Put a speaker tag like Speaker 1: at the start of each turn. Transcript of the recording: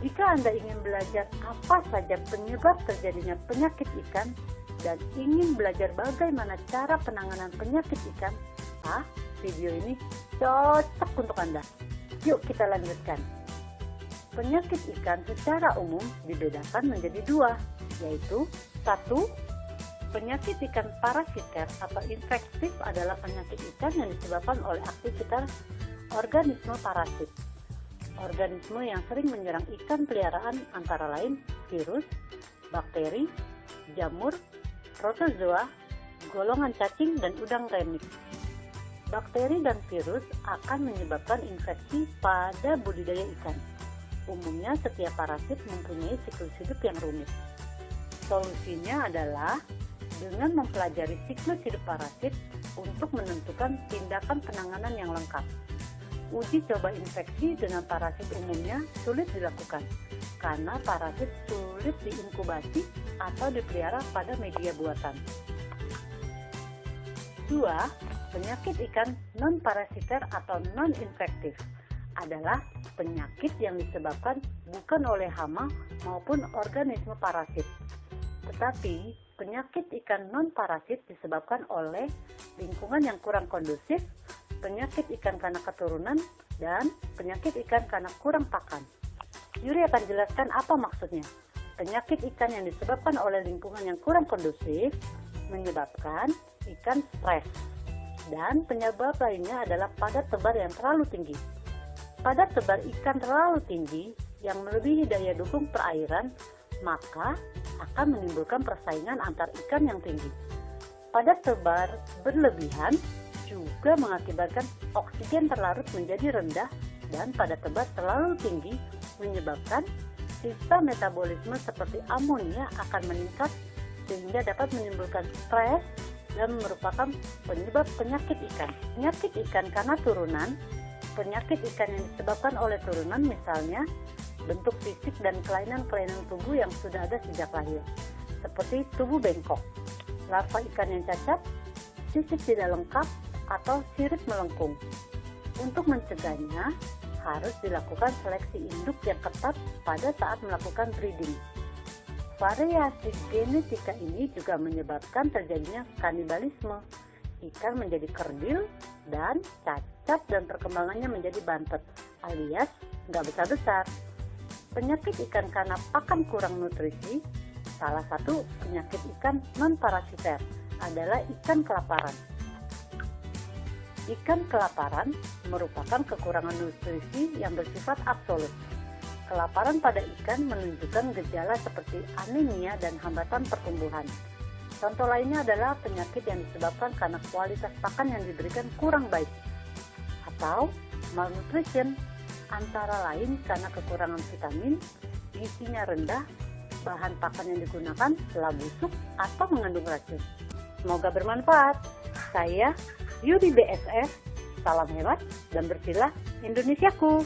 Speaker 1: Jika Anda ingin belajar apa saja penyebab terjadinya penyakit ikan dan ingin belajar bagaimana cara penanganan penyakit ikan, ah, video ini cocok untuk Anda. Yuk kita lanjutkan. Penyakit ikan secara umum dibedakan menjadi dua, yaitu satu, penyakit ikan parasiter atau infektif adalah penyakit ikan yang disebabkan oleh aktivitas organisme parasit organisme yang sering menyerang ikan peliharaan antara lain virus, bakteri, jamur, protozoa, golongan cacing, dan udang remix. Bakteri dan virus akan menyebabkan infeksi pada budidaya ikan. Umumnya setiap parasit mempunyai siklus hidup yang rumit. Solusinya adalah dengan mempelajari siklus hidup parasit untuk menentukan tindakan penanganan yang lengkap uji coba infeksi dengan parasit umumnya sulit dilakukan karena parasit sulit diinkubasi atau dipelihara pada media buatan. 2. Penyakit ikan non-parasiter atau non-infektif adalah penyakit yang disebabkan bukan oleh hama maupun organisme parasit. Tetapi, penyakit ikan non-parasit disebabkan oleh lingkungan yang kurang kondusif penyakit ikan karena keturunan, dan penyakit ikan karena kurang pakan. Yuri akan jelaskan apa maksudnya. Penyakit ikan yang disebabkan oleh lingkungan yang kurang kondusif menyebabkan ikan stres. Dan penyebab lainnya adalah padat tebar yang terlalu tinggi. Padat tebar ikan terlalu tinggi yang melebihi daya dukung perairan, maka akan menimbulkan persaingan antar ikan yang tinggi. Padat tebar berlebihan juga mengakibatkan oksigen terlarut menjadi rendah dan pada tebas terlalu tinggi menyebabkan sistem metabolisme seperti amonia akan meningkat sehingga dapat menimbulkan stres dan merupakan penyebab penyakit ikan. Penyakit ikan karena turunan, penyakit ikan yang disebabkan oleh turunan misalnya bentuk fisik dan kelainan-kelainan tubuh yang sudah ada sejak lahir, seperti tubuh bengkok, larva ikan yang cacat, fisik tidak lengkap, atau sirip melengkung. Untuk mencegahnya, harus dilakukan seleksi induk yang ketat pada saat melakukan breeding. Variasi genetika ini juga menyebabkan terjadinya kanibalisme. Ikan menjadi kerdil dan cacat dan perkembangannya menjadi bantet alias nggak besar-besar. Penyakit ikan karena pakan kurang nutrisi, salah satu penyakit ikan non-parasiter adalah ikan kelaparan. Ikan kelaparan merupakan kekurangan nutrisi yang bersifat absolut. Kelaparan pada ikan menunjukkan gejala seperti anemia dan hambatan pertumbuhan. Contoh lainnya adalah penyakit yang disebabkan karena kualitas pakan yang diberikan kurang baik atau malnutrition antara lain karena kekurangan vitamin, gizinya rendah, bahan pakan yang digunakan telah busuk atau mengandung racun. Semoga bermanfaat. Saya Yudi BSF, salam hebat dan bersilah Indonesiaku.